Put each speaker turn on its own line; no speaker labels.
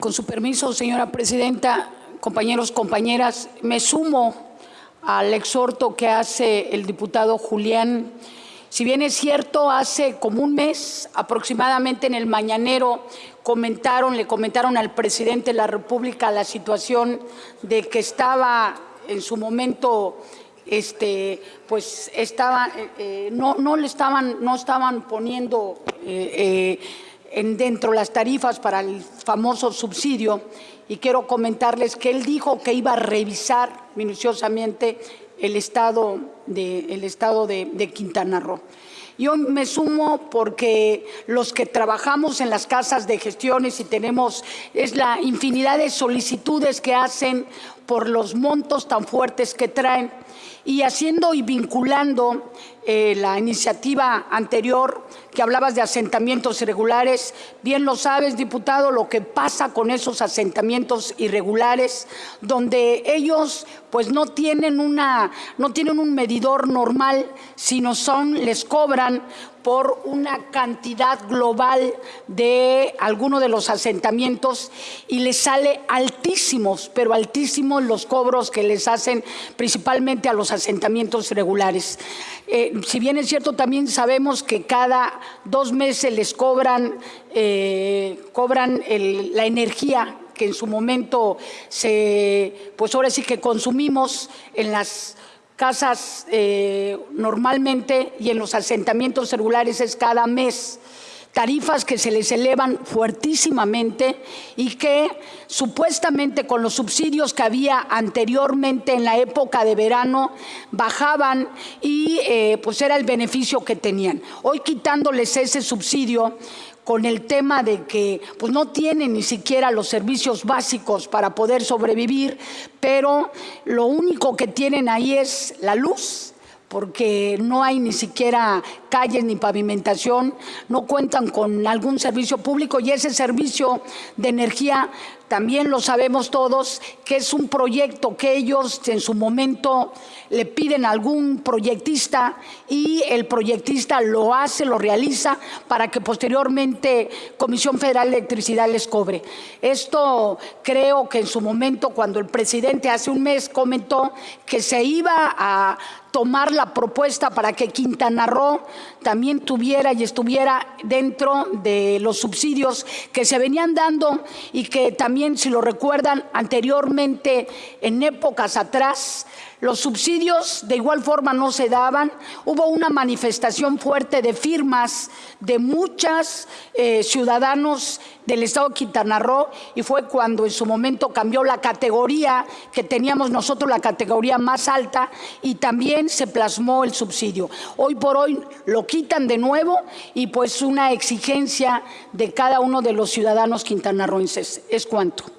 Con su permiso, señora presidenta, compañeros, compañeras, me sumo al exhorto que hace el diputado Julián. Si bien es cierto, hace como un mes aproximadamente en el Mañanero comentaron, le comentaron al presidente de la República la situación de que estaba en su momento este, pues estaba, eh, eh, no, no, le estaban, no estaban poniendo eh, en dentro las tarifas para el famoso subsidio y quiero comentarles que él dijo que iba a revisar minuciosamente el estado de, el estado de, de Quintana Roo. Yo me sumo porque los que trabajamos en las casas de gestiones y tenemos, es la infinidad de solicitudes que hacen por los montos tan fuertes que traen y haciendo y vinculando eh, la iniciativa anterior que hablabas de asentamientos irregulares, bien lo sabes, diputado, lo que pasa con esos asentamientos irregulares, donde ellos pues no tienen, una, no tienen un medidor normal, sino son, les cobran por una cantidad global de alguno de los asentamientos y les sale altísimos, pero altísimos los cobros que les hacen principalmente a los asentamientos regulares. Eh, si bien es cierto, también sabemos que cada dos meses les cobran, eh, cobran la energía que en su momento se, pues ahora sí que consumimos en las casas eh, normalmente y en los asentamientos celulares es cada mes tarifas que se les elevan fuertísimamente y que supuestamente con los subsidios que había anteriormente en la época de verano bajaban y eh, pues era el beneficio que tenían. Hoy quitándoles ese subsidio con el tema de que pues no tienen ni siquiera los servicios básicos para poder sobrevivir, pero lo único que tienen ahí es la luz, porque no hay ni siquiera calles ni pavimentación, no cuentan con algún servicio público y ese servicio de energía también lo sabemos todos que es un proyecto que ellos en su momento le piden a algún proyectista y el proyectista lo hace, lo realiza para que posteriormente Comisión Federal de Electricidad les cobre. Esto creo que en su momento cuando el presidente hace un mes comentó que se iba a tomar la propuesta para que Quintana Roo también tuviera y estuviera dentro de los subsidios que se venían dando y que también, si lo recuerdan, anteriormente, en épocas atrás, los subsidios de igual forma no se daban. Hubo una manifestación fuerte de firmas de muchos eh, ciudadanos del Estado de Quintana Roo y fue cuando en su momento cambió la categoría que teníamos nosotros, la categoría más alta, y también se plasmó el subsidio. Hoy por hoy lo quitan de nuevo y pues una exigencia de cada uno de los ciudadanos quintanarroenses. ¿Es cuánto?